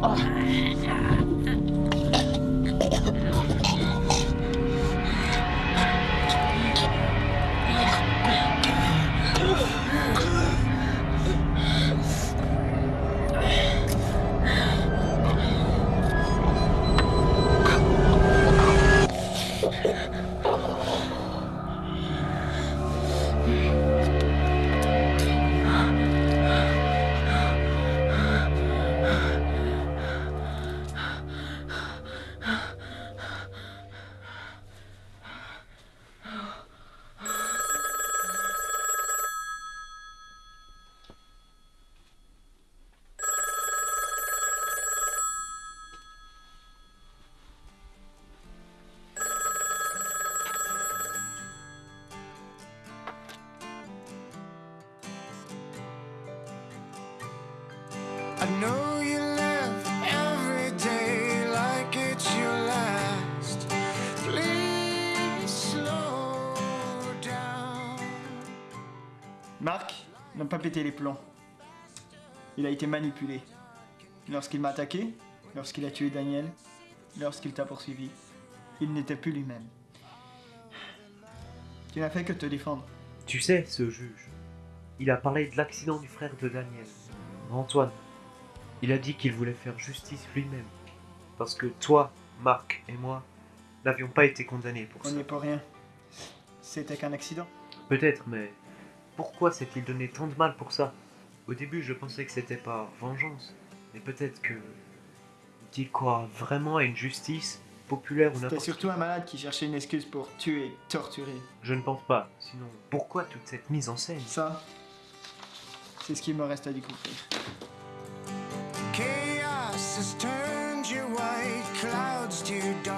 我还好 know you live every day like it's your last. Please slow down. Marc n'a pas pété les plombs. Il a été manipulé. Lorsqu'il m'a attaqué, lorsqu'il a tué Daniel, lorsqu'il t'a poursuivi, il n'était plus lui-même. Tu n'as fait que te défendre. Tu sais, ce juge, il a parlé de l'accident du frère de Daniel, Antoine. Il a dit qu'il voulait faire justice lui-même. Parce que toi, Marc et moi n'avions pas été condamnés pour On ça. n'y est pour rien. C'était qu'un accident. Peut-être, mais pourquoi s'est-il donné tant de mal pour ça? Au début, je pensais que c'était par vengeance. Mais peut-être que. Il croit vraiment à une justice populaire ou C'était n'importe surtout un malade qui cherchait une excuse pour tuer torturer. Je ne pense pas. Sinon, pourquoi toute cette mise en scène? Ça, c'est ce qu'il me reste à découvrir. Has turned your white clouds to dark.